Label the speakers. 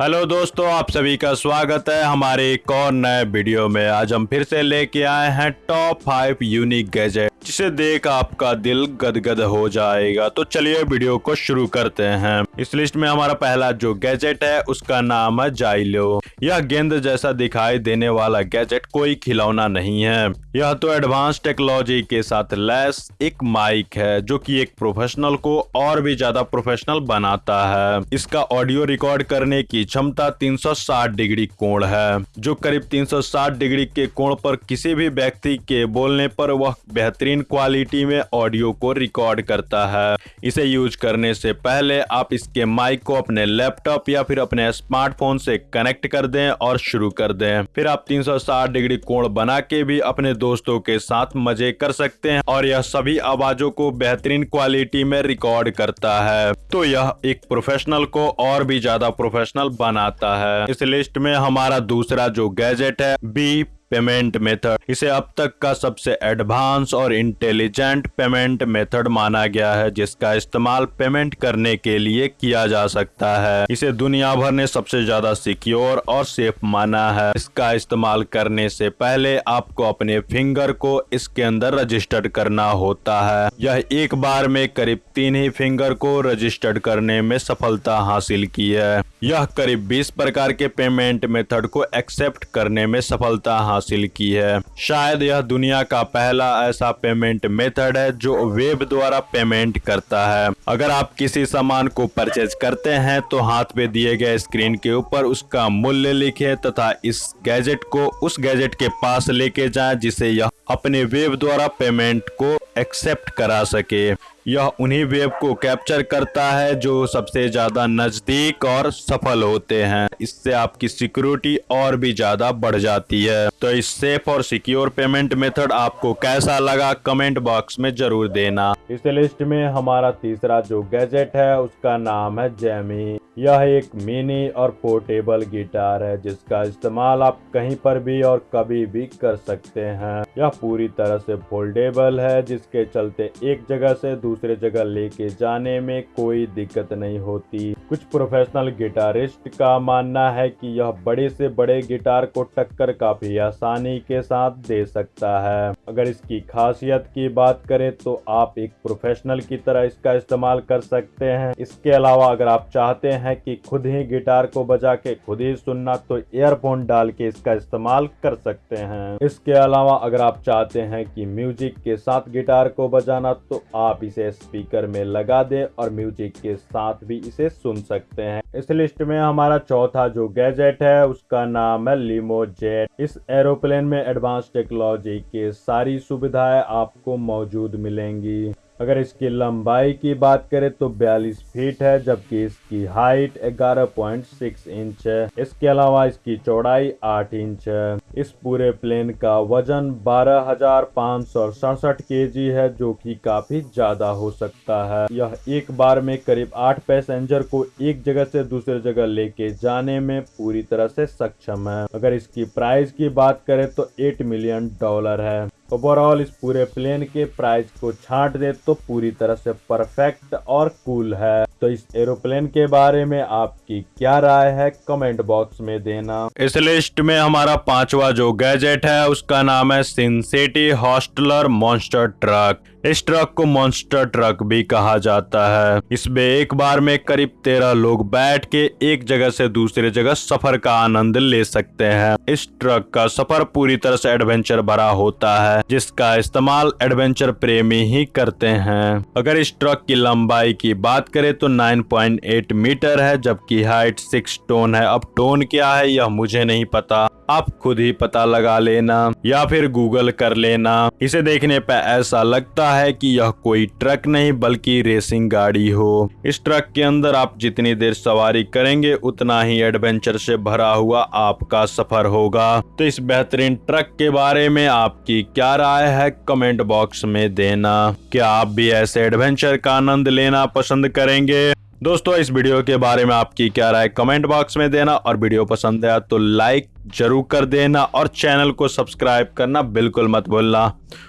Speaker 1: Hello दोस्तों, आप सभी का स्वागत है हमारे एक और नए वीडियो में। आज हम फिर से लेके आए हैं टॉप फाइव यूनिक गैजेट जिसे देख आपका दिल गदगद हो जाएगा। तो चलिए वीडियो को शुरू करते हैं। इस लिस्ट में हमारा पहला जो गैजेट है, उसका नाम है जाइलो। यह गेंद जैसा दिखाई देने वाला गैजेट कोई खिलौना नहीं है। यह तो एडवांस टेक्नोलॉजी के साथ लैस एक माइक है, जो कि एक प्रोफेशनल को और भी ज़्यादा प्रोफेशनल बनाता है। इसका ऑडियो रिकॉर्ड करने की क्षमता 360 डिग्री कोण है। जो करीब 360 डिग्री के कोण पर किसी भी व्यक्ति के बोलने पर वह बेहतरीन क्वालिटी में ऑडियो को रिकॉर्ड करता है। इसे यूज़ करने से पहले आप इसके माइक को अपने लैपटॉप या फिर अपने स्मार्टफ़ोन से कनेक्ट कर दें और शुरू कर दें। फिर आप 360 डिग्री कोण बना के भी अपने दोस्तों के साथ मज़े कर सकते हैं और यह सभी आवाजों को बेहतरीन क्वालिटी में रिकॉर्ड करता है। तो यह एक प्रोफेशनल को और भी ज़्यादा प्रोफेशनल बनाता है। इस लिस्ट में हमारा दूसरा जो गैजेट है बी पेमेंट मेथड इसे अब तक का सबसे एडवांस और इंटेलिजेंट पेमेंट मेथड माना गया है, जिसका इस्तेमाल पेमेंट करने के लिए किया जा सकता है। इसे दुनिया भर ने सबसे ज़्यादा सिक्योर और सेफ़ माना है। इसका इस्तेमाल करने से पहले आपको अपने फिंगर को इसके अंदर रजिस्टर्ड करना होता है। यह एक बार में करीब तीन ही फिंगर को रजिस्टर्ड करने में सफलता हासिल की है। यह करीब 20 प्रकार के पेमेंट मेथड को एक्सेप्ट करने में सफलता हासिल हासिल की है। शायद यह दुनिया का पहला ऐसा पेमेंट मेथड है जो वेब द्वारा पेमेंट करता है। अगर आप किसी सामान को परचेज करते हैं तो हाथ पे दिए गए स्क्रीन के ऊपर उसका मूल्य लिखे तथा इस गैजेट को उस गैजेट के पास लेके जाए जिसे यह अपने वेब द्वारा पेमेंट को एक्सेप्ट करा सके। यह उन्हीं वेब को कैप्चर करता है जो सबसे ज़्यादा नज़दीक और सफल होते हैं। इससे आपकी सिक्योरिटी और भी ज़्यादा बढ़ जाती है। तो इस सेफ़ और सिक्योर पेमेंट मेथड आपको कैसा लगा कमेंट बॉक्स में ज़रूर देना। इस लिस्ट में हमारा तीसरा जो गैजेट है, उसका नाम है जेमी यह एक मिनी और पोर्टेबल गिटार है, जिसका इस्तेमाल आप कहीं पर भी और कभी भी कर सकते हैं। यह पूरी तरह से फोल्डेबल है, जिसके चलते एक जगह से दूसरे जगह लेके जाने में कोई दिक्कत नहीं होती। कुछ प्रोफेशनल गिटारिस्ट का मानना है कि यह बड़े से बड़े गिटार को टक्कर काफ़ी आसानी के साथ दे सकता है। अगर इसकी खासियत की बात करें तो आप एक प्रोफेशनल की तरह इसका इस्तेमाल कर सकते हैं। इसके अलावा अगर आप चाहते हैं है कि खुद ही गिटार को बजा के खुद ही सुनना तो ईयरफोन डाल के इसका इस्तेमाल कर सकते हैं। इसके अलावा अगर आप चाहते हैं कि म्यूज़िक के साथ गिटार को बजाना तो आप इसे स्पीकर में लगा दें और म्यूज़िक के साथ भी इसे सुन सकते हैं। इस लिस्ट में हमारा चौथा जो गैजेट है, उसका नाम है लिमो जेट इस एरोप्लेन में एडवांस टेक्नोलॉजी के सारी सुविधाएँ आपको मौजूद मिलेंगी। अगर इसकी लंबाई की बात करें तो 42 फीट है, जबकि इसकी हाइट 11.6 इंच है। इसके अलावा इसकी चौड़ाई 8 इंच है। इस पूरे प्लेन का वज़न बारह हज़ार पाँच सौ सड़सठ के जी है, जो कि काफ़ी ज़्यादा हो सकता है। यह एक बार में करीब आठ पैसेंजर को एक जगह से दूसरे जगह लेके जाने में पूरी तरह से सक्षम है। अगर इसकी प्राइस की बात करें तो एट मिलियन डॉलर है। ओवरऑल इस पूरे प्लेन के प्राइस को छाट दे तो पूरी तरह से परफेक्ट और कूल है। तो इस एरोप्लेन के बारे में आपकी क्या राय है कमेंट बॉक्स में देना। इस लिस्ट में हमारा पांचवा जो गैजेट है, उसका नाम है Sin City hustler monster truck इस ट्रक को मॉन्स्टर ट्रक भी कहा जाता है। इसमें एक बार में करीब तेरह लोग बैठ के एक जगह से दूसरे जगह सफ़र का आनंद ले सकते हैं। इस ट्रक का सफ़र पूरी तरह से एडवेंचर भरा होता है, जिसका इस्तेमाल एडवेंचर प्रेमी ही करते हैं। अगर इस ट्रक की लंबाई की बात करें तो 9.8 मीटर है, जबकि हाइट सिक्स टोन है। अब टोन क्या है, यह मुझे नहीं पता। आप खुद ही पता लगा लेना या फिर गूगल कर लेना। इसे देखने पर ऐसा लगता है कि यह कोई ट्रक नहीं, बल्कि रेसिंग गाड़ी हो। इस ट्रक के अंदर आप जितनी देर सवारी करेंगे, उतना ही एडवेंचर से भरा हुआ आपका सफ़र होगा। तो इस बेहतरीन ट्रक के बारे में आपकी क्या राय है, कमेंट बॉक्स में देना। क्या आप भी ऐसे एडवेंचर का आनंद लेना पसंद करेंगे? दोस्तों, इस वीडियो के बारे में आपकी क्या राय, कमेंट बॉक्स में देना। और वीडियो पसंद आया तो लाइक ज़रूर कर देना और चैनल को सब्सक्राइब करना बिल्कुल मत भूलना।